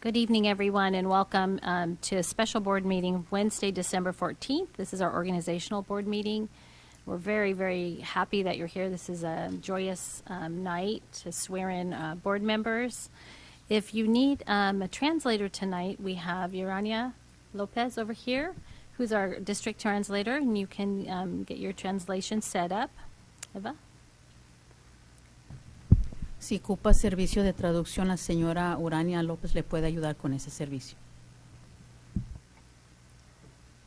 Good evening, everyone, and welcome um, to a special board meeting Wednesday, December 14th. This is our organizational board meeting. We're very, very happy that you're here. This is a joyous um, night to swear in uh, board members. If you need um, a translator tonight, we have Urania Lopez over here, who's our district translator, and you can um, get your translation set up. Eva? Si ocupa servicio de traducción, la señora Urania López le puede ayudar con ese servicio.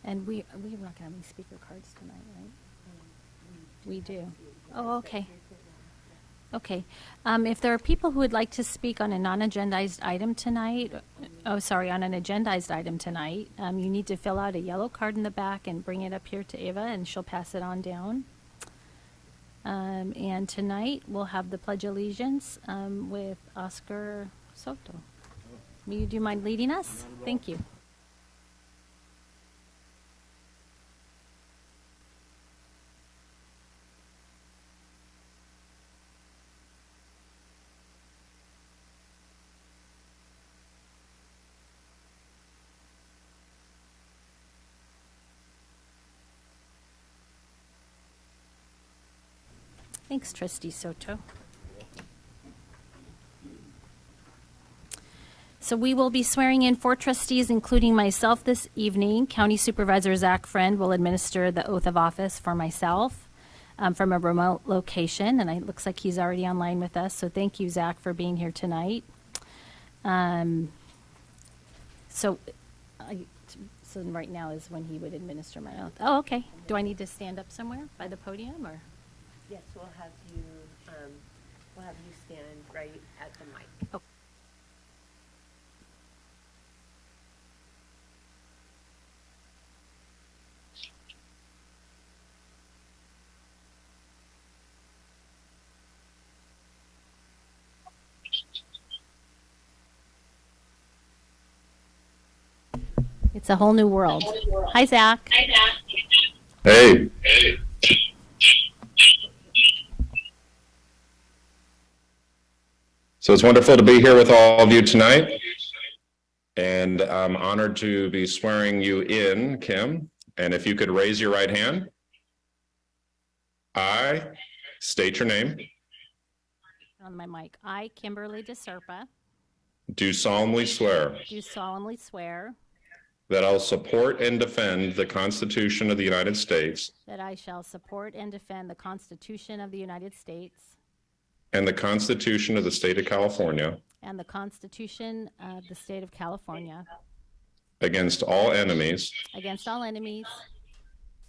And we, we're not going to have any speaker cards tonight, right? We do. Oh, okay. Okay. Um, if there are people who would like to speak on a non-agendized item tonight, oh, sorry, on an agendized item tonight, um, you need to fill out a yellow card in the back and bring it up here to Ava, and she'll pass it on down. Um, and tonight we'll have the Pledge of Allegiance um, with Oscar Soto. Do you mind leading us? Thank you. Thanks, Trustee Soto. So we will be swearing in four trustees, including myself this evening. County Supervisor Zach Friend will administer the oath of office for myself um, from a remote location, and it looks like he's already online with us. So thank you, Zach, for being here tonight. Um, so, I, so right now is when he would administer my oath. Oh, okay. Do I need to stand up somewhere by the podium, or? Yes, we'll have you, um, we'll have you stand right at the mic. Oh. It's a whole new world. Hi, Zach. Hi, Zach. Hey. hey. So it's wonderful to be here with all of you tonight. And I'm honored to be swearing you in, Kim. And if you could raise your right hand. I state your name, On my mic. I, Kimberly DeSerpa, do solemnly swear do solemnly swear that I'll support and defend the Constitution of the United States that I shall support and defend the Constitution of the United States and the Constitution of the State of California and the Constitution of the State of California. against all enemies, against all enemies,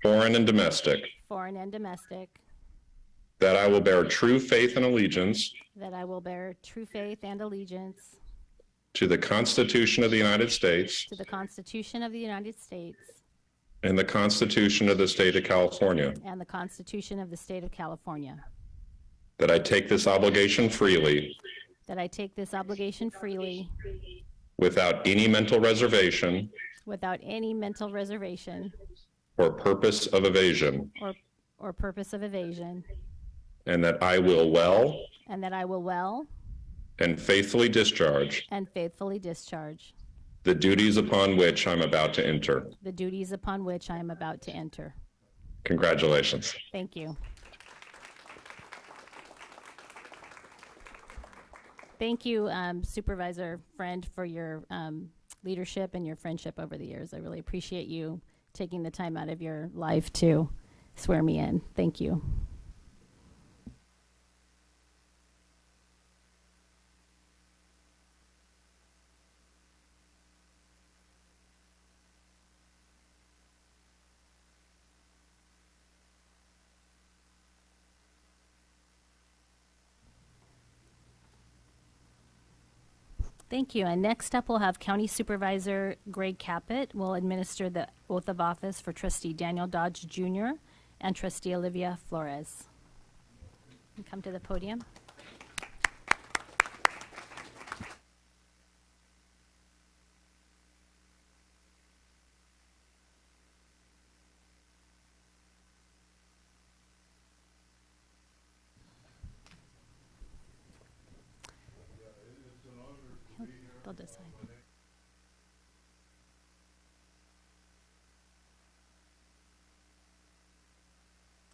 foreign and domestic, foreign and domestic, that I will bear true faith and allegiance that I will bear true faith and allegiance. to the Constitution of the United States to the Constitution of the United States. and the Constitution of the State of California, and the Constitution of the State of California, that I take this obligation freely that I take this obligation freely without any mental reservation without any mental reservation or purpose of evasion, or, or purpose of evasion, and that I will well and that I will well and faithfully discharge and faithfully discharge the duties upon which I'm about to enter. the duties upon which I am about to enter. Congratulations. Thank you. Thank you, um, Supervisor Friend, for your um, leadership and your friendship over the years. I really appreciate you taking the time out of your life to swear me in. Thank you. Thank you. And next up, we'll have County Supervisor Greg Caput will administer the oath of office for Trustee Daniel Dodge Jr. and Trustee Olivia Flores. You Come to the podium.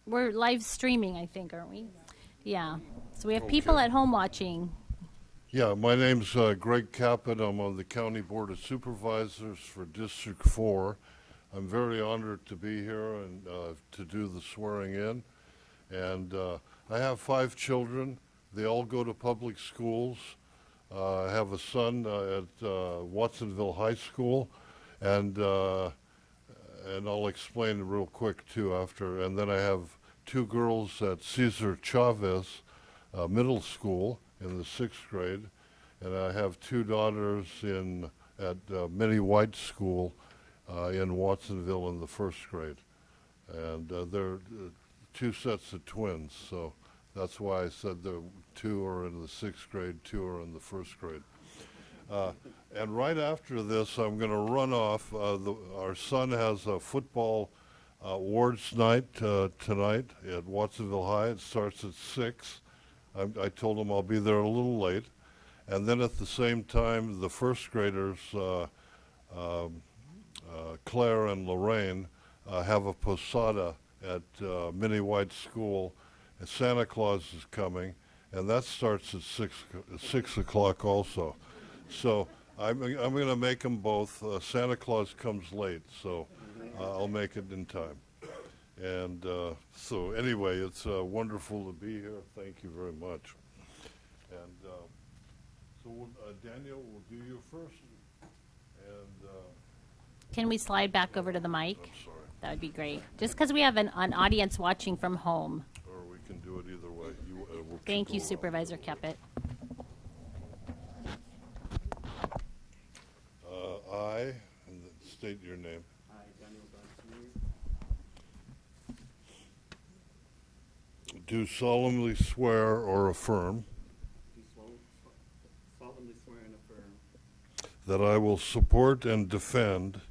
We're live streaming, I think, aren't we? Yeah. So we have people Okay. at home watching. Yeah, my name's uh, Greg Caput. I'm on the County Board of Supervisors for District 4. I'm very honored to be here and uh, to do the swearing in. And uh, I have five children. They all go to public schools. Uh, I have a son uh, at uh, Watsonville High School, and uh, and I'll explain real quick too after. And then I have two girls at Cesar Chavez uh, Middle School in the sixth grade, and I have two daughters in at uh, Minnie White School uh, in Watsonville in the first grade, and uh, they're uh, two sets of twins. So that's why I said the two are in the sixth grade, two are in the first grade. Uh, and right after this, I'm going to run off. Uh, the, our son has a football uh, awards night uh, tonight at Watsonville High. It starts at six. I, I told him I'll be there a little late, and then at the same time, the first graders, uh, um, uh, Claire and Lorraine, uh, have a posada at Minnie White School. And Santa Claus is coming, and that starts at six six o'clock also. So I'm, I'm going to make them both. Santa Claus comes late, so uh, I'll make it in time. And uh, so anyway, it's uh, wonderful to be here. Thank you very much. And uh, so we'll, uh, Daniel, we'll do you first. And uh, Can we slide back over to the mic? I'm sorry, That would be great. Just because we have an, an audience watching from home. or we can do it either way. You, uh, we'll Thank you. Supervisor Caput. Uh, I, and state your name. I, Daniel Garcia, Do solemnly swear or affirm do solemnly swear and affirm that I will support and defend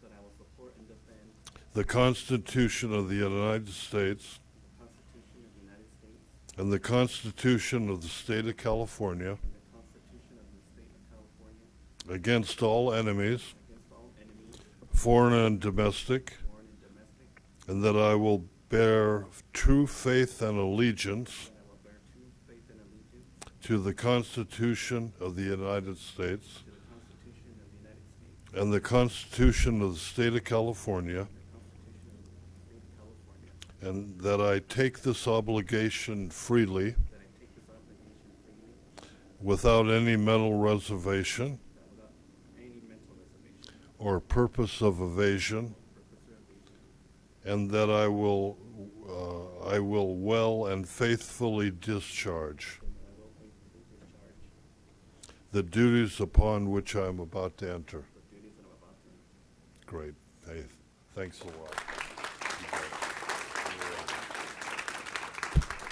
that I will support and defend the Constitution of the United States the Constitution of the United States and the Constitution of the State of California and the Constitution of the State of California against all enemies, against all enemies, foreign and domestic, foreign and domestic, and that I will bear true faith and allegiance to the Constitution of the United States and the Constitution of the State of California, and that I take this obligation freely without any mental reservation or purpose of evasion, and that I will uh, I will well and faithfully discharge the duties upon which I am about to enter. Great. Hey, thanks a lot.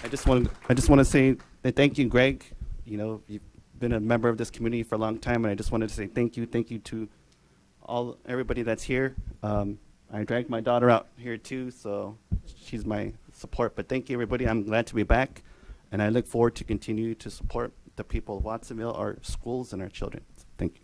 I just want I just want to say thank you, Greg. You know, you've been a member of this community for a long time, and I just wanted to say thank you, thank you to all everybody that's here. Um, I dragged my daughter out here too, so she's my support. But thank you, everybody. I'm glad to be back, and I look forward to continue to support the people of Watsonville, our schools, and our children. Thank you.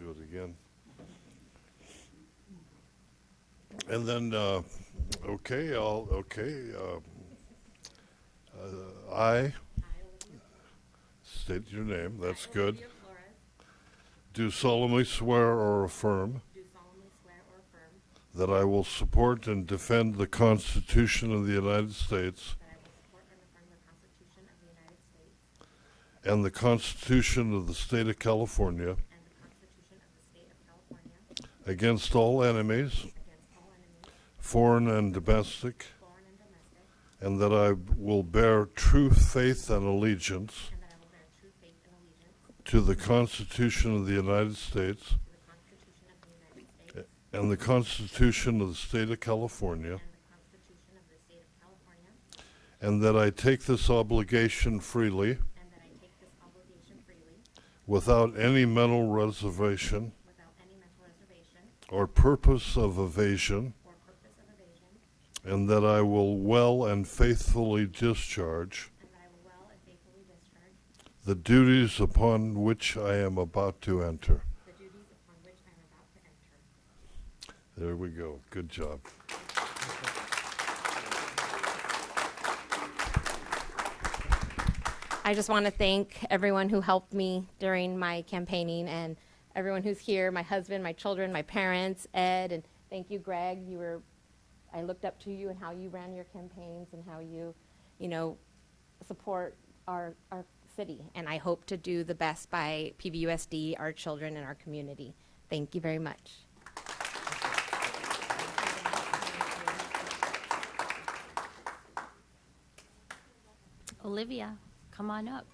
Do it again. And then, uh, okay, I'll, okay, uh, uh, I, state your name, that's good. do solemnly swear or affirm do solemnly swear or affirm that I will support and defend the Constitution of the United States that I will support and the Constitution of the United States and the Constitution of the State of California and the Constitution of the State of California against all enemies, against all enemies, foreign and domestic, and that I will bear true faith and allegiance to the Constitution of the United States and the Constitution of the State of California, and that I take this obligation freely without any mental reservation or purpose of evasion, or purpose of evasion, and that I will well and faithfully discharge and that I will well and faithfully discharge the duties upon which I am about to enter. the duties upon which I am about to enter. There we go. Good job. I just want to thank everyone who helped me during my campaigning and everyone who's here, my husband, my children, my parents, Ed, and thank you, Greg. You were, I looked up to you and how you ran your campaigns and how you, you know, support our, our city. And I hope to do the best by PVUSD, our children, and our community. Thank you very much. Olivia, come on up.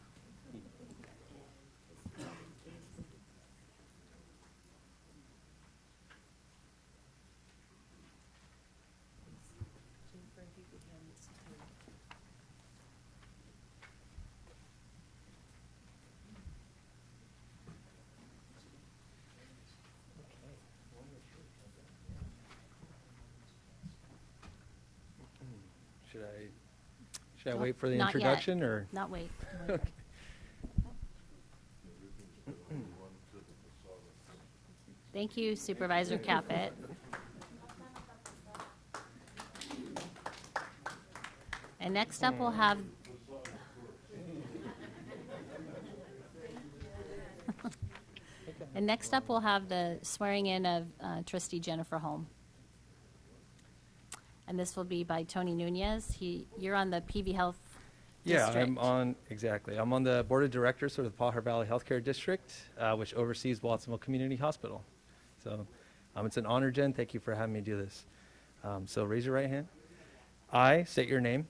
Should I, should I wait for the not yet. introduction or? Not wait. wait. Thank you Supervisor Caput. And next up, we'll have. And next up, we'll have the swearing in of uh, trustee Jennifer Holm. And this will be by Tony Nunez. He, you're on the PV Health Yeah, I'm on, exactly. I'm on the Board of Directors for the Pajaro Valley Healthcare District, uh, which oversees Watsonville Community Hospital. So um, it's an honor, Jen. Thank you for having me do this. Um, So raise your right hand. I state your name,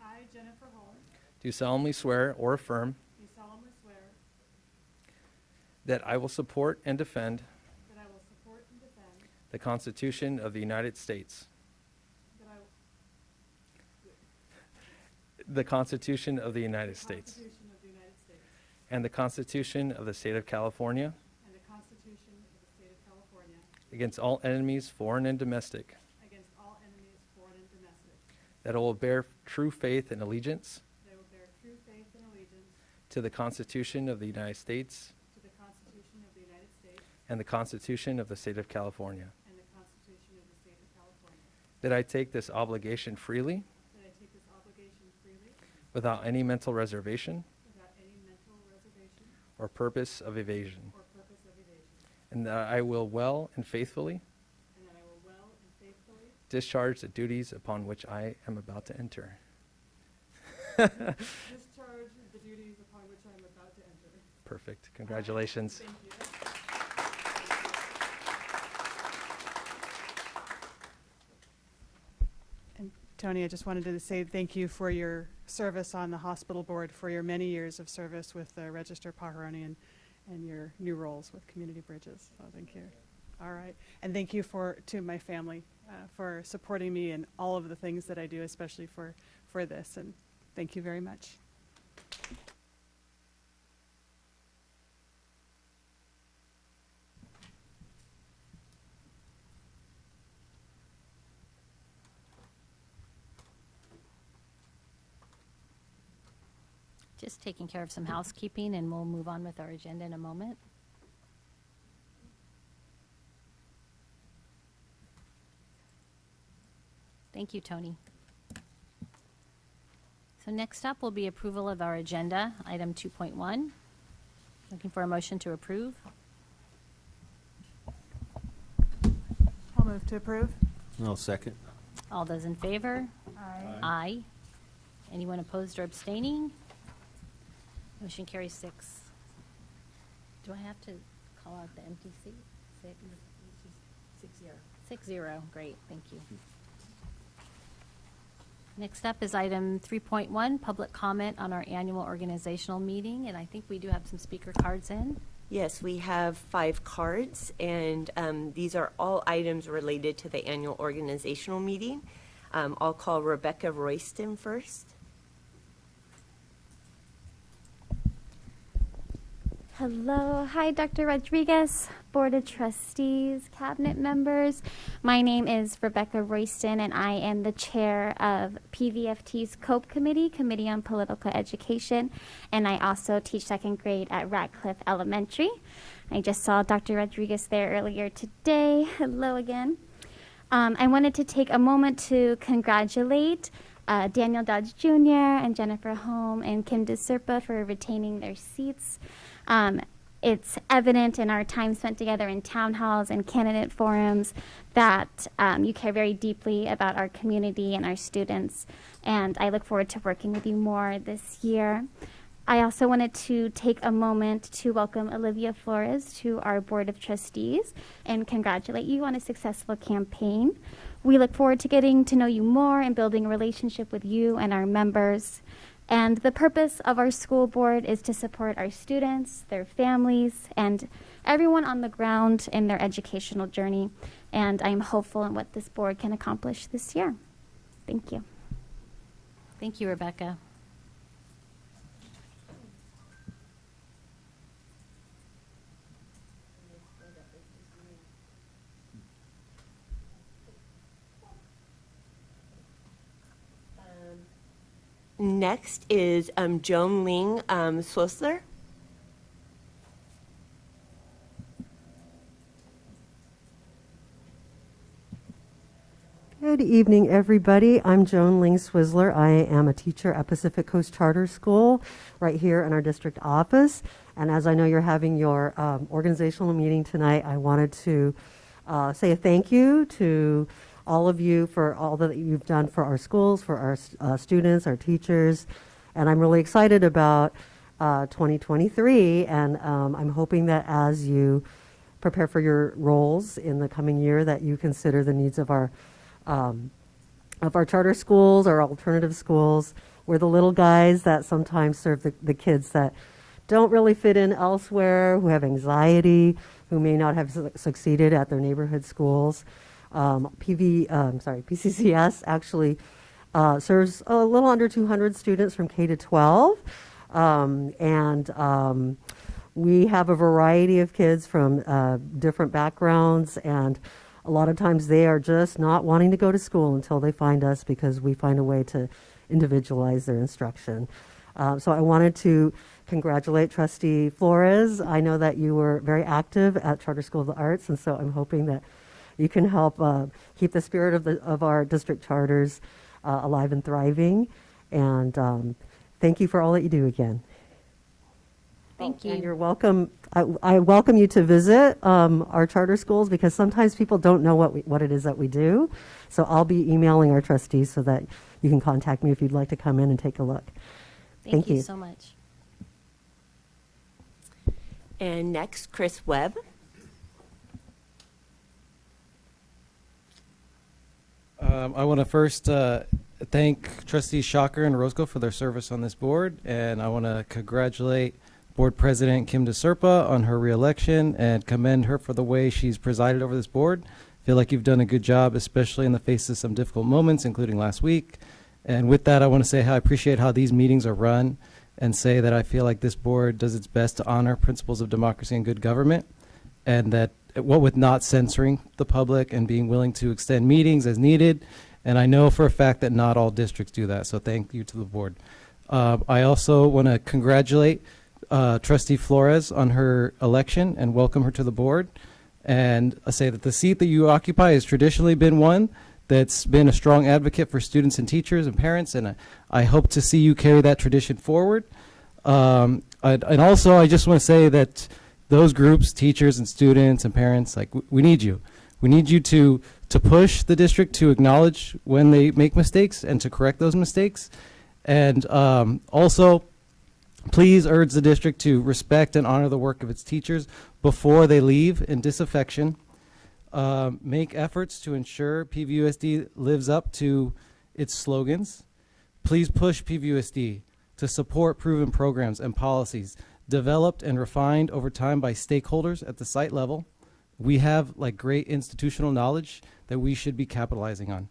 I, Jennifer Holm, do solemnly swear or affirm do solemnly swear that I will support and defend that I will support and defend, the Constitution of the United States, that I will the Constitution of the United States, the United States. And the Constitution of the State of California. And the Constitution of the State of California. Against all enemies, foreign and domestic, against all enemies, foreign and domestic, that I will bear true faith and allegiance that I will bear true faith and allegiance to the Constitution of the United States. to the Constitution of the United States. And the Constitution of the State of California, and the Constitution of the State of California, that I take this obligation freely that I take this obligation freely without any mental reservation without any mental reservation or purpose of evasion, or purpose of evasion, and that I will well and faithfully and that I will well and faithfully discharge the duties upon which I am about to enter. discharge the duties upon which I am about to enter. Perfect. Congratulations. Thank you. And Tony, I just wanted to say thank you for your service on the hospital board, for your many years of service with the Register-Pajaronian and, and your new roles with Community Bridges. So thank you. All right. And thank you for, to my family, uh, for supporting me in all of the things that I do, especially for, for this. And thank you very much. taking care of some housekeeping, and we'll move on with our agenda in a moment. Thank you, Tony. So next up will be approval of our agenda, item 2.1. Looking for a motion to approve. I'll move to approve. I'll second. All those in favor? Aye. Aye. Anyone opposed or abstaining? Motion carries six. Do I have to call out the empty seat? Six? Six zero. Six zero, great, thank you. Next up is item 3.1, public comment on our annual organizational meeting, and I think we do have some speaker cards in. Yes, we have five cards, and um, these are all items related to the annual organizational meeting. Um, I'll call Rebecca Royston first. Hello. Hi, Dr. Rodriguez, Board of Trustees, Cabinet members. My name is Rebecca Royston, and I am the chair of PVFT's COPE Committee, Committee on Political Education, and I also teach second grade at Radcliffe Elementary. I just saw Dr. Rodriguez there earlier today. Hello again. Um, I wanted to take a moment to congratulate uh, Daniel Dodge Jr. and Jennifer Holm and Kim DeSerpa for retaining their seats. Um, it's evident in our time spent together in town halls and candidate forums that um, you care very deeply about our community and our students, and I look forward to working with you more this year. I also wanted to take a moment to welcome Olivia Flores to our Board of Trustees and congratulate you on a successful campaign. We look forward to getting to know you more and building a relationship with you and our members. And the purpose of our school board is to support our students, their families, and everyone on the ground in their educational journey. And I'm hopeful in what this board can accomplish this year. Thank you. Thank you, Rebecca. Next is um, Joan Ling um. Good evening, everybody. I'm Joan Ling Swizzler. I am a teacher at Pacific Coast Charter School right here in our district office. And as I know you're having your um, organizational meeting tonight, I wanted to uh, say a thank you to all of you for all that you've done for our schools, for our uh, students, our teachers. And I'm really excited about uh, 2023. And um, I'm hoping that as you prepare for your roles in the coming year, that you consider the needs of our um, of our charter schools, our alternative schools. We're the little guys that sometimes serve the, the kids that don't really fit in elsewhere, who have anxiety, who may not have su- succeeded at their neighborhood schools. Um, PV, um, sorry, PCCS actually uh, serves a little under 200 students from K to 12, um, and um, we have a variety of kids from uh, different backgrounds and a lot of times they are just not wanting to go to school until they find us because we find a way to individualize their instruction. Uh, so I wanted to congratulate Trustee Flores. I know that you were very active at Charter School of the Arts, and so I'm hoping that you can help uh, keep the spirit of, the, of our district charters uh, alive and thriving. And um, thank you for all that you do again. Thank And you. you're welcome. I, I welcome you to visit um, our charter schools because sometimes people don't know what we, what it is that we do. So I'll be emailing our trustees so that you can contact me if you'd like to come in and take a look. Thank Thank you you. so much. And next, Chris Webb. Um, I want to first uh, thank Trustees Schacher and Orozco for their service on this board, and I want to congratulate Board President Kim DeSerpa on her reelection and commend her for the way she's presided over this board. feel like you've done a good job, especially in the face of some difficult moments, including last week. And with that, I want to say how I appreciate how these meetings are run and say that I feel like this board does its best to honor principles of democracy and good government, and that what with not censoring the public and being willing to extend meetings as needed. And I know for a fact that not all districts do that, so thank you to the board. Uh, I also want to congratulate uh, Trustee Flores on her election and welcome her to the board. And I say that the seat that you occupy has traditionally been one that's been a strong advocate for students and teachers and parents, and I, I hope to see you carry that tradition forward. Um, and also, I just want to say that those groups, teachers and students and parents, like we need you. We need you to, to push the district to acknowledge when they make mistakes and to correct those mistakes. And um, also, please urge the district to respect and honor the work of its teachers before they leave in disaffection. Um, make efforts to ensure PVUSD lives up to its slogans. Please push PVUSD to support proven programs and policies developed and refined over time by stakeholders at the site level. We have like great institutional knowledge that we should be capitalizing on.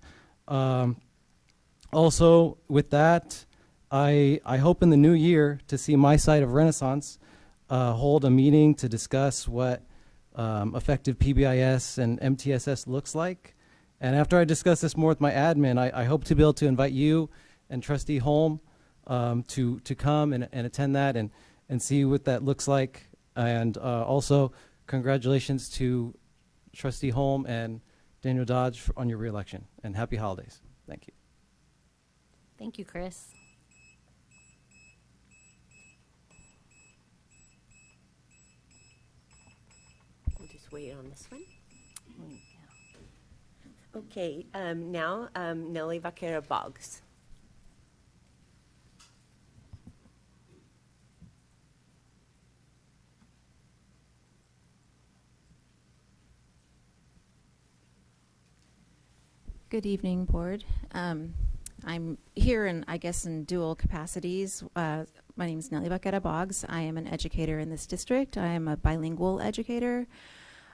Um, also, with that, I, I hope in the new year to see my site of Renaissance uh, hold a meeting to discuss what um, effective PBIS and MTSS looks like. And after I discuss this more with my admin, I, I hope to be able to invite you and Trustee Holm um, to, to come and, and attend that and, and see what that looks like. And uh, also, congratulations to Trustee Holm and Daniel Dodge for, on your reelection. And happy holidays. Thank you. Thank you, Chris. We'll just wait on this one. Okay, um, now um, Nelly Vaquera Boggs. Good evening, Board. Um, I'm here in, I guess, in dual capacities. Uh, my name is Nelly Vaquera Boggs. I am an educator in this district. I am a bilingual educator.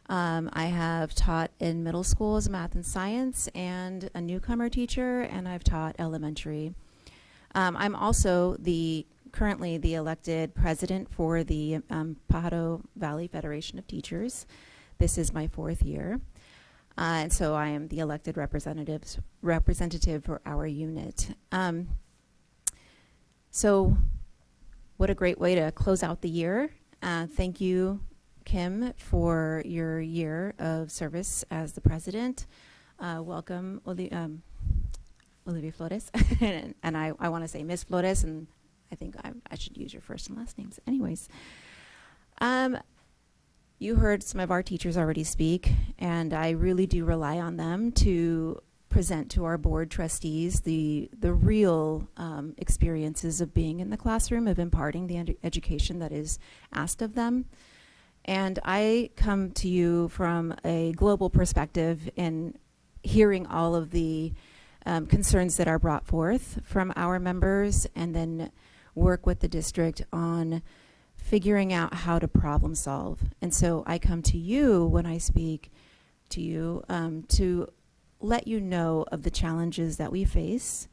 Um, I have taught in middle school as math and science and a newcomer teacher, and I've taught elementary. Um, I'm also the currently the elected president for the um, Pajaro Valley Federation of Teachers. This is my fourth year. Uh, and so I am the elected representatives representative for our unit. Um, so, what a great way to close out the year. Uh, thank you, Kim, for your year of service as the president. Uh, welcome, Oli- um, Olivia Flores. and, and I, I want to say Miss Flores, and I think I, I should use your first and last names. Anyways, um, you heard some of our teachers already speak, and I really do rely on them to present to our board trustees the the real um, experiences of being in the classroom, of imparting the ed education that is asked of them. And I come to you from a global perspective in hearing all of the um, concerns that are brought forth from our members, and then work with the district on figuring out how to problem solve. And so I come to you when I speak to you um, to let you know of the challenges that we face.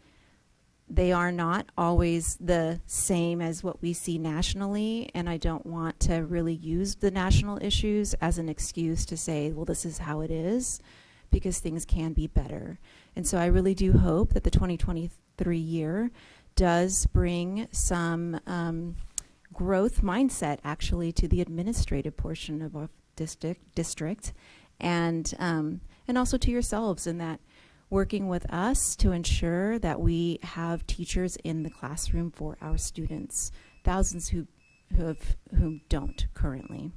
They are not always the same as what we see nationally, and I don't want to really use the national issues as an excuse to say, well, this is how it is, because things can be better. And so I really do hope that the 2023 year does bring some um, growth mindset actually to the administrative portion of our district district and um, and also to yourselves in that working with us to ensure that we have teachers in the classroom for our students thousands who who have whom don't currently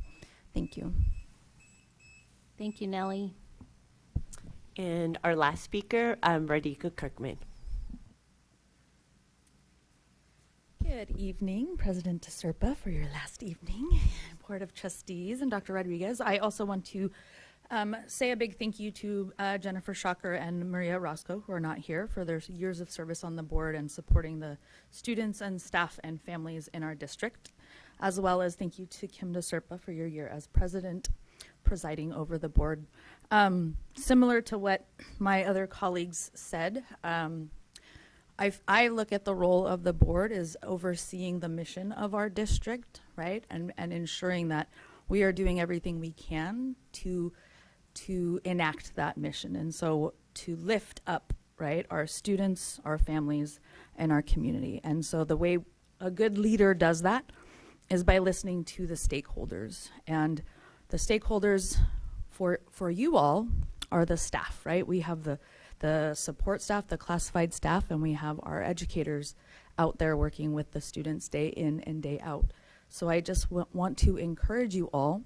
thank you Thank you, Nellie. And our last speaker, um, Radhika Kirkman. Good evening, President DeSerpa, for your last evening, Board of Trustees, and Dr. Rodriguez. I also want to um, say a big thank you to uh, Jennifer Schacher and Maria Orozco, who are not here, for their years of service on the board and supporting the students and staff and families in our district, as well as thank you to Kim DeSerpa for your year as president, presiding over the board. Um, similar to what my other colleagues said, um, I, I look at the role of the board as overseeing the mission of our district, right, and and ensuring that we are doing everything we can to to enact that mission, and so to lift up, right, our students, our families, and our community. And so the way a good leader does that is by listening to the stakeholders, and the stakeholders for for you all are the staff, right? We have the the support staff, the classified staff, and we have our educators out there working with the students day in and day out. So I just want to encourage you all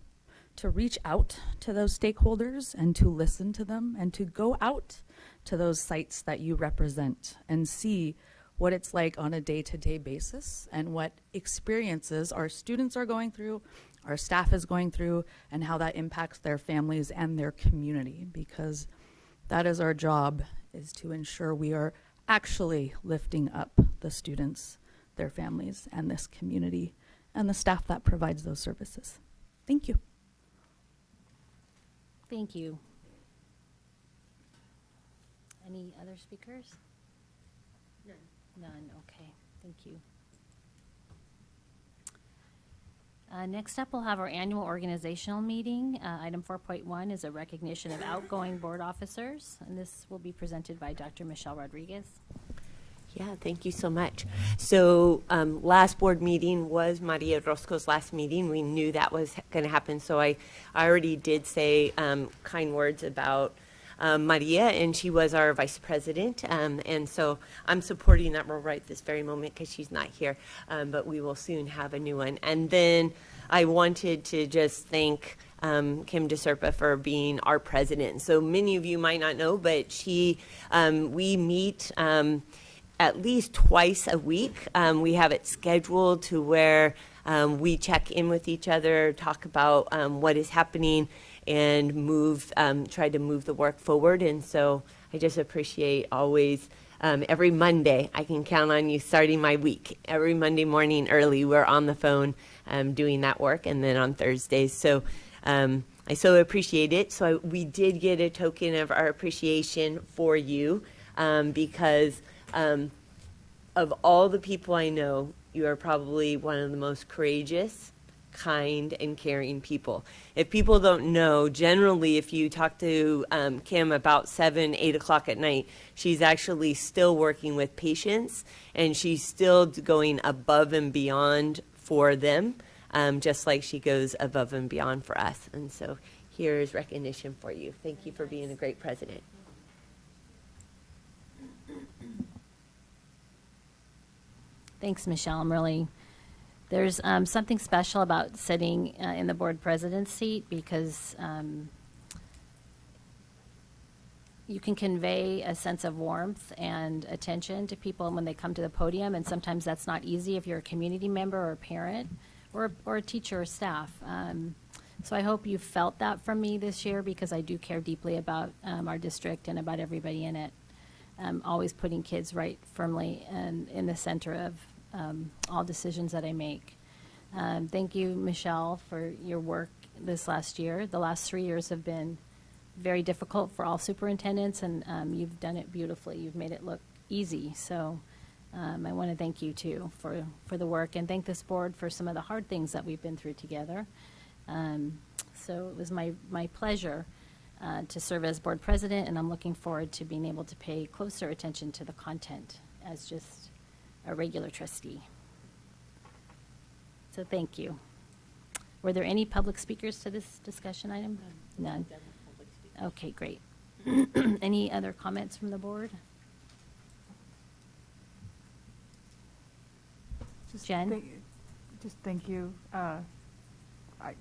to reach out to those stakeholders and to listen to them and to go out to those sites that you represent and see what it's like on a day-to-day basis and what experiences our students are going through, our staff is going through, and how that impacts their families and their community because that is our job is to ensure we are actually lifting up the students, their families, and this community and the staff that provides those services. Thank you. Thank you. Any other speakers? None. None, okay, thank you. Uh, next up, we'll have our annual organizational meeting. Uh, item four point one is a recognition of outgoing board officers, and this will be presented by Dr. Michelle Rodriguez. Yeah, thank you so much. So, um, last board meeting was Maria Orozco's last meeting. We knew that was going to happen, so I, I already did say um, kind words about um, Maria, and she was our vice president. Um, and so I'm supporting that role right this very moment because she's not here, um, but we will soon have a new one. And then I wanted to just thank um, Kim DeSerpa for being our president. So many of you might not know, but she, um, we meet. Um, at least twice a week. Um, we have it scheduled to where um, we check in with each other, talk about um, what is happening, and move, um, try to move the work forward. And so I just appreciate always. Um, every Monday, I can count on you starting my week. Every Monday morning early, we're on the phone um, doing that work, and then on Thursdays. So um, I so appreciate it. So I, we did get a token of our appreciation for you um, because um, of all the people I know, you are probably one of the most courageous, kind, and caring people. If people don't know, generally, if you talk to um, Kim about seven, eight o'clock at night, she's actually still working with patients and she's still going above and beyond for them, um, just like she goes above and beyond for us. And so here is recognition for you. Thank you for being a great president. Thanks, Michelle. I'm really, there's um, something special about sitting uh, in the board president's seat because um, you can convey a sense of warmth and attention to people when they come to the podium, and sometimes that's not easy if you're a community member or a parent or, or a teacher or staff. Um, so I hope you felt that from me this year because I do care deeply about um, our district and about everybody in it. Um, always putting kids right firmly and in the center of um, all decisions that I make. Um, thank you, Michelle, for your work this last year. The last three years have been very difficult for all superintendents, and um, you've done it beautifully. You've made it look easy. So um, I want to thank you too for, for the work and thank this board for some of the hard things that we've been through together. Um, so it was my, my pleasure uh, to serve as board president, and I'm looking forward to being able to pay closer attention to the content as just a regular trustee. So thank you. Were there any public speakers to this discussion item? None. Okay, great. Any other comments from the board? Just Jen? thank- Just thank you. Uh, I,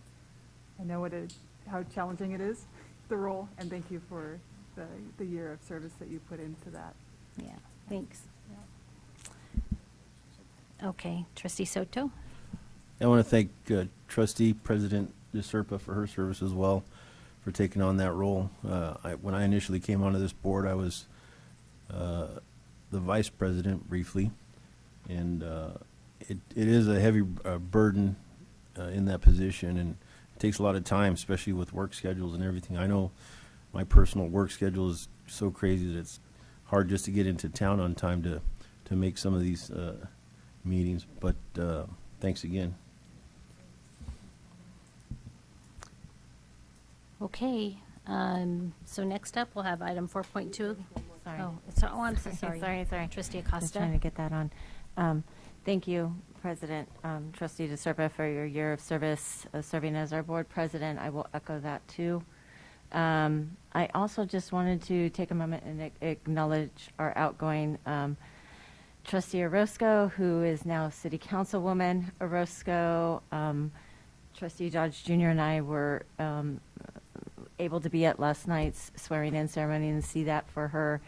I know what it, how challenging it is, the role, and thank you for the, the year of service that you put into that. Yeah, thanks. Okay, trustee Soto? I want to thank uh, trustee President DeSerpa for her service as well, for taking on that role. Uh, I, when I initially came onto this board, I was uh, the vice president briefly, and uh, it, it is a heavy uh, burden uh, in that position, and it takes a lot of time, especially with work schedules and everything. I know my personal work schedule is so crazy that it's hard just to get into town on time to to make some of these uh, meetings. But uh, thanks again. Okay, um, so next up, we'll have item four point two. Sorry. Oh, it's, oh, I'm so sorry. Sorry, sorry. Trustee Acosta. Just trying to get that on. Um, Thank you, President, um, Trustee DeSerpa, for your year of service, uh, serving as our board president. I will echo that, too. Um, I also just wanted to take a moment and acknowledge our outgoing um, trustee Orozco, who is now city councilwoman Orozco. Um, Trustee Dodge Jr. and I were um, able to be at last night's swearing-in ceremony and see that for her.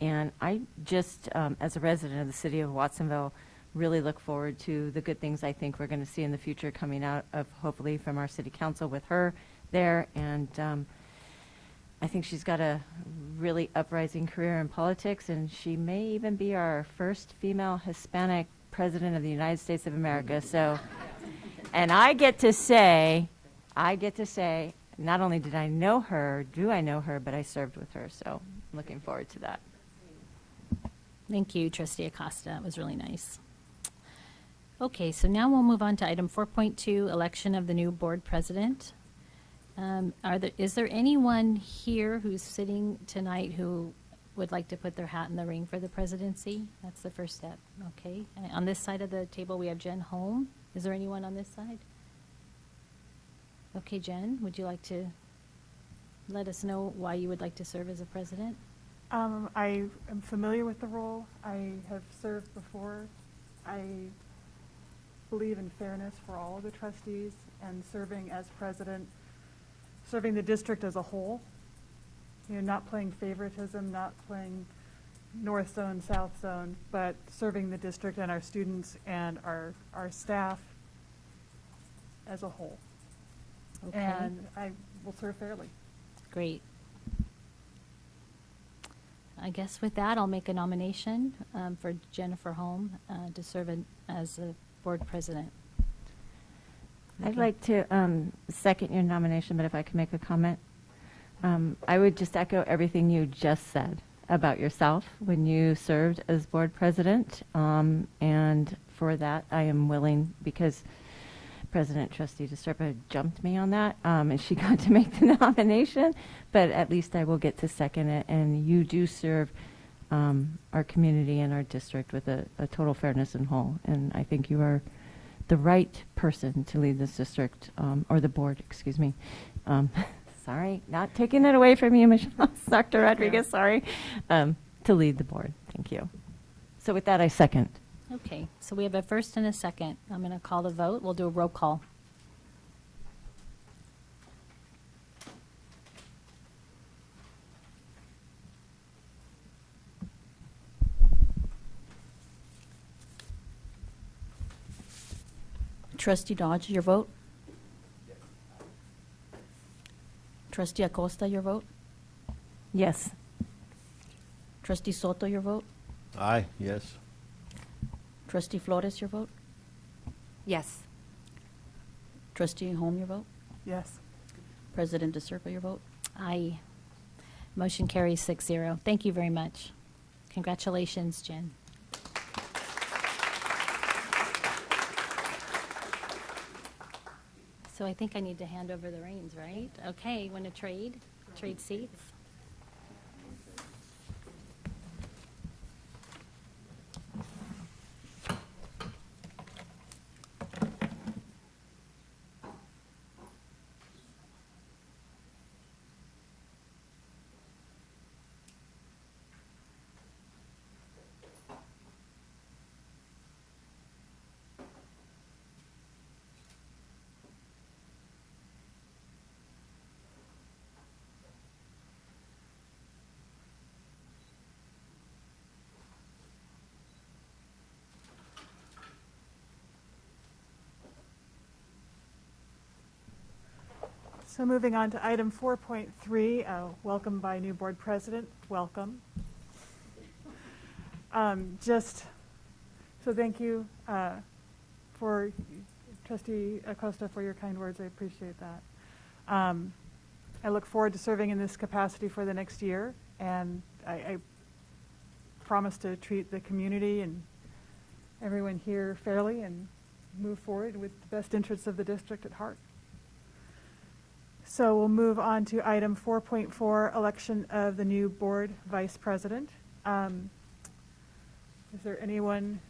And I just, um, as a resident of the city of Watsonville, really look forward to the good things I think we're going to see in the future coming out of, hopefully, from our city council with her there. And um, I think she's got a really uprising career in politics, and she may even be our first female Hispanic president of the United States of America. So, and I get to say, I get to say, not only did I know her, do I know her, but I served with her. So, looking forward to that. Thank you, Trustee Acosta. That was really nice. Okay, so now we'll move on to item 4.2, election of the new board president. Um, Are there, is there anyone here who's sitting tonight who would like to put their hat in the ring for the presidency? That's the first step, okay? And On this side of the table, we have Jen Holm. Is there anyone on this side? Okay, Jen, would you like to let us know why you would like to serve as a president? Um, I am familiar with the role. I have served before. I believe in fairness for all of the trustees and serving as president, serving the district as a whole. You know, not playing favoritism, not playing north zone, south zone, but serving the district and our students and our, our staff as a whole. Okay. And I will serve fairly. Great. I guess with that, I'll make a nomination um, for Jennifer Holm uh, to serve in- as the board president. I'd like to um, second your nomination, but if I could make a comment. Um, I would just echo everything you just said about yourself when you served as board president. Um, and for that, I am willing, because President Trustee DeSerpa jumped me on that, um, and she got to make the nomination, but at least I will get to second it. And you do serve um, our community and our district with a, a total fairness and whole. And I think you are the right person to lead this district, um, or the board, excuse me. Um, sorry, not taking it away from you, Michelle, Dr. Rodriguez, sorry, um, to lead the board. Thank you. So with that, I second. Okay, so we have a first and a second. I'm going to call the vote. We'll do a roll call. Trustee Dodge, your vote? Trustee Acosta, your vote? Yes. Trustee Soto, your vote? Aye, yes. Trustee Flores, your vote? Yes. Trustee Holm, your vote? Yes. President DeSerpa, your vote? Aye. Motion carries 6-0. Thank you very much. Congratulations, Jen. So I think I need to hand over the reins, right? Okay, want to trade? Trade seats? So moving on to item 4.3, uh, welcome by new board president, welcome. Um, Just, so thank you uh, for trustee Acosta for your kind words, I appreciate that. Um, I look forward to serving in this capacity for the next year, and I, I promise to treat the community and everyone here fairly and move forward with the best interests of the district at heart. So we'll move on to item 4.4, election of the new board vice president. Um, Is there anyone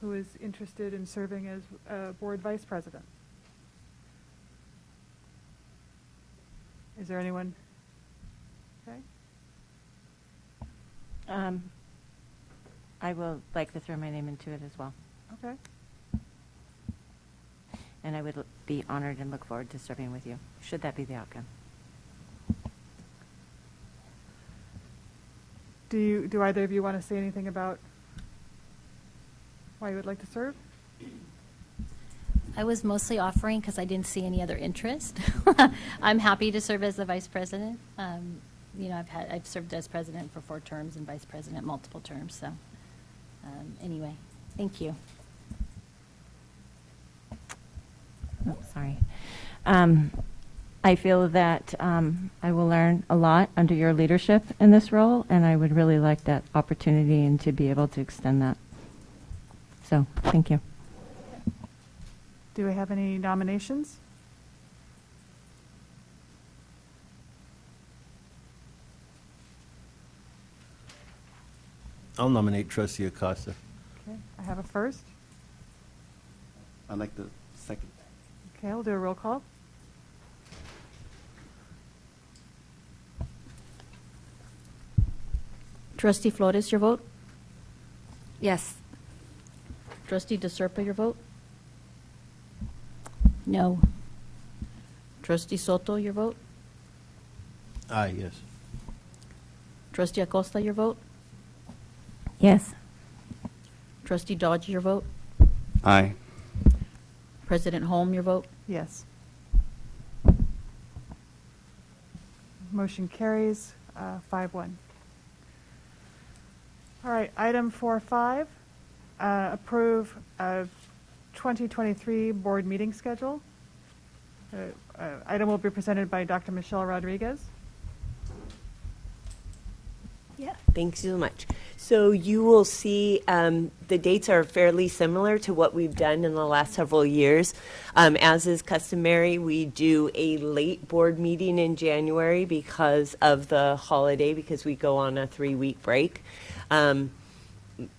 who is interested in serving as uh, board vice president? Is there anyone? Okay. Um, I will like to throw my name into it as well. Okay. And I would be honored and look forward to serving with you, should that be the outcome. Do you, do either of you want to say anything about why you would like to serve? I was mostly offering because I didn't see any other interest. I'm happy to serve as the vice president. Um, you know, I've had I've served as president for four terms and vice president multiple terms. So, um, anyway, thank you. Oh, sorry. Um, I feel that um, I will learn a lot under your leadership in this role, and I would really like that opportunity and to be able to extend that. So, thank you. Do we have any nominations? I'll nominate trustee Acosta. Okay, I have a first. I'd like the second. Okay, we'll do a roll call. Trustee Flores, your vote? Yes. Trustee DeSerpa, your vote? No. Trustee Soto, your vote? Aye, yes. Trustee Acosta, your vote? Yes. Trustee Dodge, your vote? Aye. President Holm, your vote? Yes. Motion carries, uh, five one. All right, item four five, uh, approve of 2023 board meeting schedule. Uh, uh, Item will be presented by Dr. Michelle Rodriguez. Yeah, thanks so much. So you will see um, the dates are fairly similar to what we've done in the last several years. Um, as is customary, we do a late board meeting in January because of the holiday, because we go on a three-week break. Um,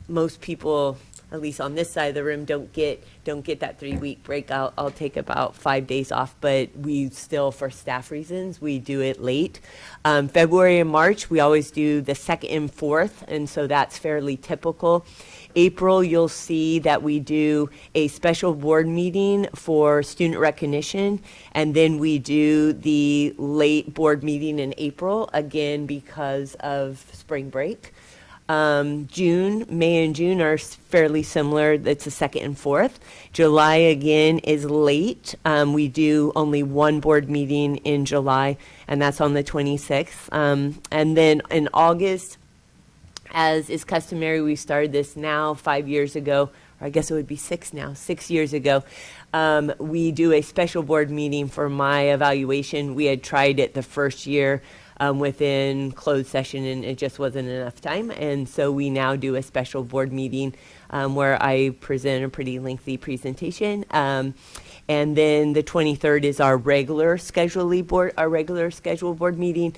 most people, at least on this side of the room, don't get don't get that three week break. I'll, I'll take about five days off, but we still, for staff reasons, we do it late. Um, February and March, we always do the second and fourth, and so that's fairly typical. April, you'll see that we do a special board meeting for student recognition, and then we do the late board meeting in April, again because of spring break. Um, June, May and June are fairly similar. It's the second and fourth. July again is late. Um, we do only one board meeting in July, and that's on the 26th. Um, and then in August, as is customary, we started this now five years ago, or I guess it would be six now, six years ago. Um, we do a special board meeting for my evaluation. We had tried it the first year um, within closed session, and it just wasn't enough time. And so we now do a special board meeting um, where I present a pretty lengthy presentation. Um, and then the 23rd is our regular schedule board, our regular scheduled board meeting.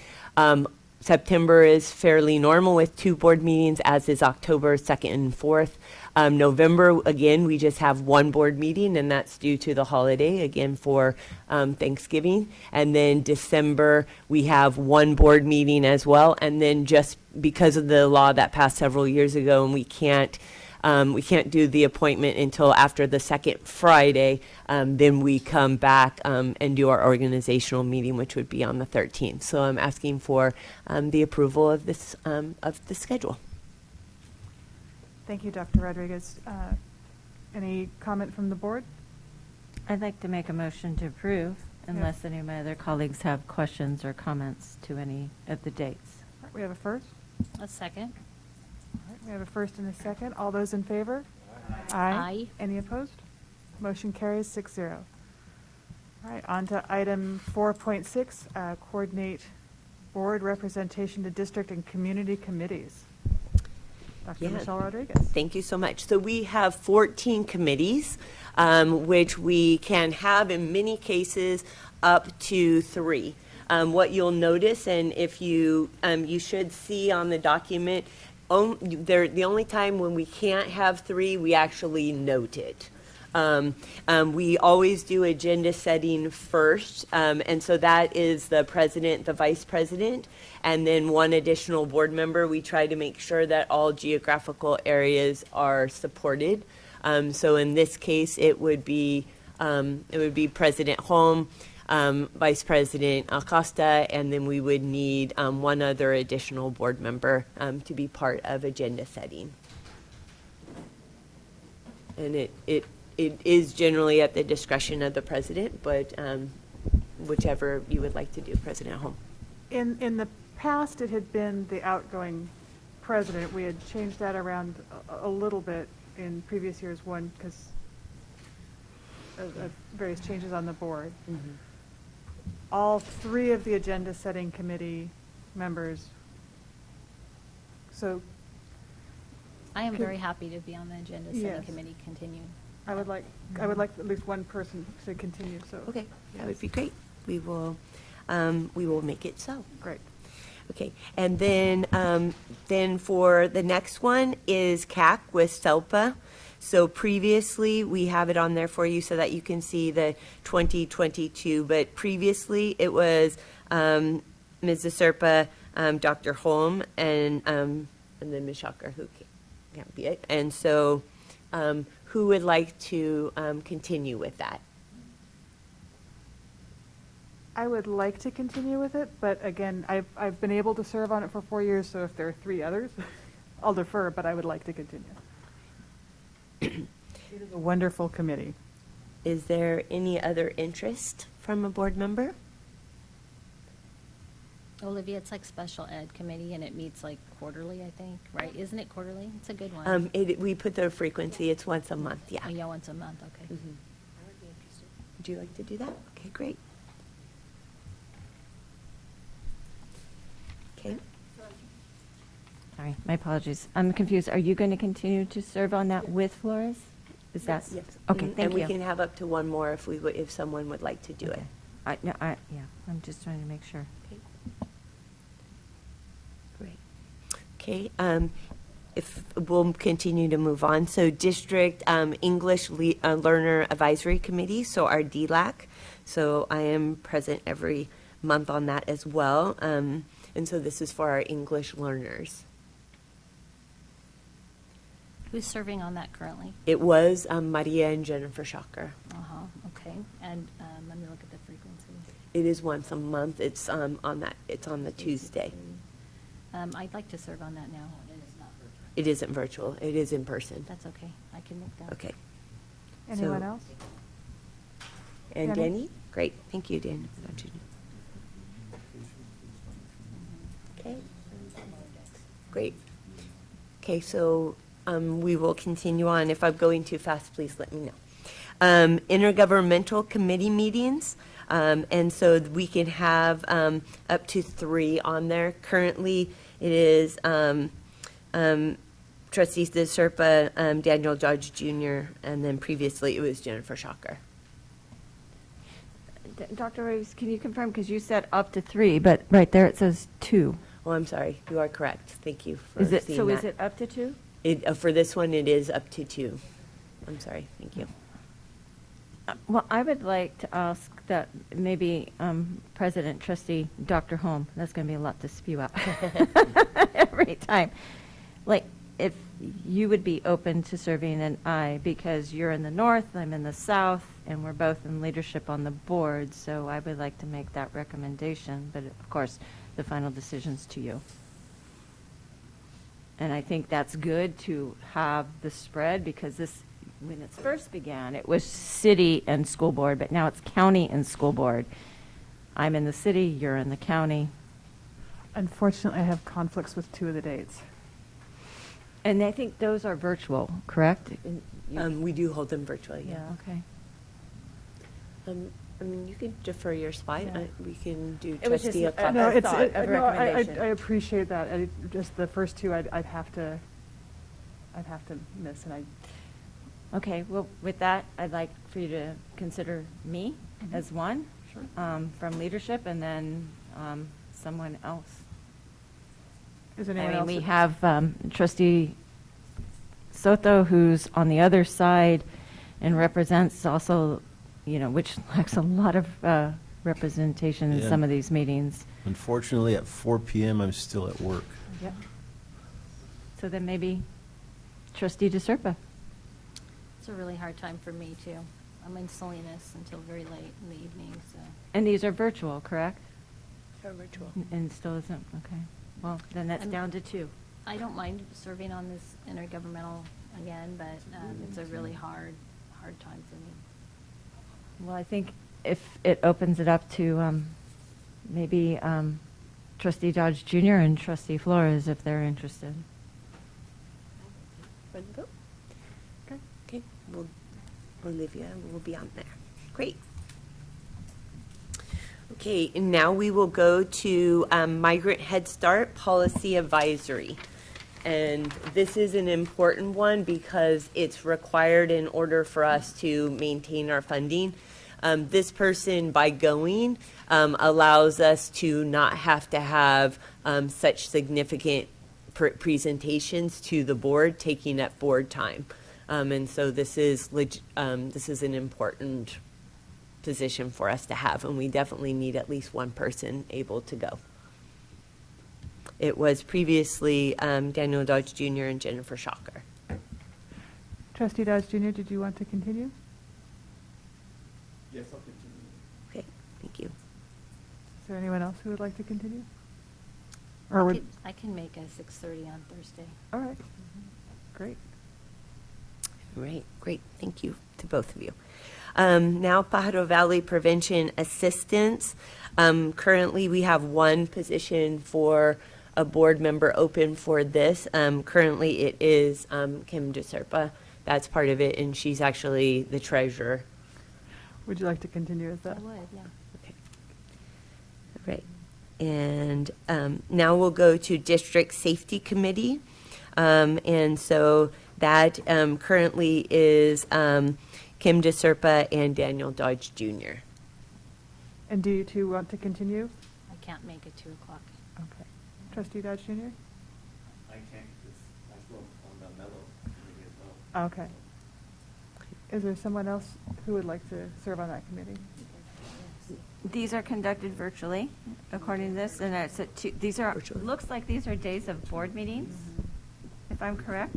September is fairly normal with two board meetings, as is October 2nd and 4th. Um, November, again, we just have one board meeting, and that's due to the holiday, again, for um, Thanksgiving. And then December, we have one board meeting as well. And then just because of the law that passed several years ago, and we can't um, we can't do the appointment until after the second Friday. Um, then we come back um, and do our organizational meeting, which would be on the 13th. So I'm asking for um, the approval of this um, of the schedule. Thank you, Dr. Rodriguez. Uh, Any comment from the board? I'd like to make a motion to approve unless any of my other colleagues have questions or comments to any of the dates. All right, We have a first. A second. We have a first and a second. All those in favor? Aye. Any opposed? Motion carries six zero. All right, on to item four point six, uh, coordinate board representation to district and community committees. Dr. Yeah. Michelle Rodriguez. Thank you so much. So we have 14 committees, um, which we can have in many cases up to three. Um, what you'll notice, and if you um, you should see on the document, on, there the only time when we can't have three, we actually note it. Um, um, we always do agenda setting first, um, and so that is the president, the vice president, and then one additional board member. We try to make sure that all geographical areas are supported. Um, so in this case, it would be um, it would be President Holm, um, Vice President Acosta, and then we would need um, one other additional board member um, to be part of agenda setting. And it, it, it is generally at the discretion of the president, but um, whichever you would like to do, President Holm. In, in the past, it had been the outgoing president. We had changed that around a, a little bit in previous years, one, because of, of various changes on the board. All three of the agenda setting committee members. So I am very happy to be on the agenda setting Yes. committee, continue. I would like, I would like at least one person to continue, so. Okay, that would be great. We will, um, we will make it so. Great. Okay, and then, um, then for the next one is CAC with SELPA. So previously, we have it on there for you so that you can see the 2022, but previously it was, um, Ms. Serpa, um, Dr. Holm, and, um, and then Ms. Schacher, who ca- can't be it. And so, um, who would like to, um, continue with that? I would like to continue with it, but again, I've, I've been able to serve on it for four years, so if there are three others, I'll defer, but I would like to continue. It is a wonderful committee. Is there any other interest from a board member? Olivia, it's like special ed committee and it meets like quarterly, I think, right? Isn't it quarterly? It's a good one. Um, it, we put the frequency, it's once a month, yeah. Oh, yeah, once a month, okay. Mhm. Would you like to do that? Okay, great. Okay, Sorry, my apologies. I'm confused. Are you going to continue to serve on that with Flores? Is that? yes. Okay, thank And we can have up to one more if we, would- if someone would like to do it. Okay. I, no, I, yeah, I'm just trying to make sure. Okay. Great. Okay, um, if, we'll continue to move on. So District, um, English Le- uh, Learner Advisory Committee, so our DLAC. So I am present every month on that as well. Um, and so this is for our English learners. Who's serving on that currently? It was, um, Maria and Jennifer Schacher. Uh-huh, okay. And, um, let me look at the frequency. It is once a month. It's, um, on that, it's on the Tuesday. Um, I'd like to serve on that now. It isn't virtual. It is in person. That's okay. I can make that. Okay. Anyone So- else? And Danny? Danny? Great, thank you, Dan. Don't you- Okay. Great. Okay, so um, we will continue on. If I'm going too fast, please let me know. Um, Intergovernmental committee meetings, um, and so we can have um, up to three on there. Currently, it is um, um, trustees De Serpa, um, Daniel Dodge Jr., and then previously it was Jennifer Schacher. D- Dr. Rose, can you confirm, because you said up to three, but right there it says two. Oh, I'm sorry. You are correct. Thank you for Is it, so is it up to two? It, uh, for this one, it is up to two. I'm sorry. Thank you. Uh, Well, I would like to ask that maybe um, President Trustee Dr. Holm, that's going to be a lot to spew out every time. Like, if you would be open to serving an I, because you're in the north, I'm in the south, and we're both in leadership on the board, so I would like to make that recommendation, but of course, the final decision's to you. And I think that's good to have the spread because this, when it first began, it was city and school board, but now it's county and school board. I'm in the city, you're in the county. Unfortunately, I have conflicts with two of the dates. And I think those are virtual, correct? Um, we do hold them virtually. Yeah, okay. Um, I mean, you can defer your spot. Yeah. Uh, we can do It was just trustee a- No, a it's, thought it- of no, I, I. I appreciate that. I, just the first two, I'd, I'd have to, I'd have to miss, and I, Okay, well, with that, I'd like for you to consider me Mhm. as one. Sure. um, From leadership and then um, someone else. is I mean, else? we have um, trustee Soto, who's on the other side and represents also, you know, which lacks a lot of uh, representation in Yeah. some of these meetings. Unfortunately, at 4 PM, I'm still at work. Yep. So then maybe trustee DeSerpa. It's a really hard time for me too. I'm in Salinas until very late in the evening, so. And these are virtual, correct? They're virtual. N- And still isn't, okay. Well, then that's I'm- down to two. I don't mind serving on this intergovernmental again, but um, it's a really hard, hard time for me. Well, I think if it opens it up to um, maybe um, trustee Dodge Jr. and trustee Flores, if they're interested. For the vote? Okay, okay, well, Olivia will be on there. Great. Okay, and now we will go to um, Migrant Head Start Policy Advisory. And this is an important one because it's required in order for us to maintain our funding. Um, This person, by going, um, allows us to not have to have um, such significant pr- presentations to the board, taking up board time. Um, And so this is, um, this is an important position for us to have, and we definitely need at least one person able to go. It was previously um, Daniel Dodge Jr. and Jennifer Schacher. Trustee Dodge Jr., did you want to continue? Yes, I'll continue. Okay, thank you. Is there anyone else who would like to continue? I Or would, could- I can make a 6:30 on Thursday. all right, great. Great, great. Thank you to both of you. Um, now, Pajaro Valley Prevention Assistance. Um, currently, we have one position for a board member open for this. Um, currently, it is um, Kim DeSerpa. That's part of it, and she's actually the treasurer. Would you like to continue as I that? would, yeah. Okay. Right. And um, now we'll go to District Safety Committee. Um, And so that um, currently is um, Kim DeSerpa and Daniel Dodge Jr. And do you two want to continue? I can't make it 2 o'clock. Okay. Trustee Dodge Jr.? I can't, because I still on the mellow committee as well. Okay. Is there someone else who would like to serve on that committee? These are conducted virtually, according to this, and it's at two, these are, Virtually. looks like these are days of board meetings, if I'm correct?